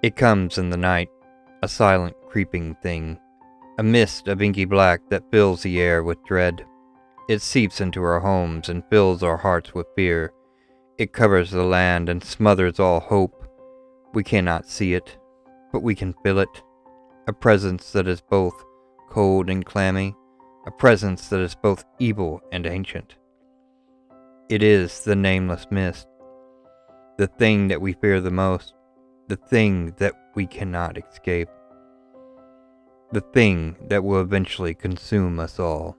It comes in the night, a silent creeping thing, a mist of inky black that fills the air with dread. It seeps into our homes and fills our hearts with fear. It covers the land and smothers all hope. We cannot see it, but we can feel it. A presence that is both cold and clammy, a presence that is both evil and ancient. It is the nameless mist, the thing that we fear the most, the thing that we cannot escape, the thing that will eventually consume us all.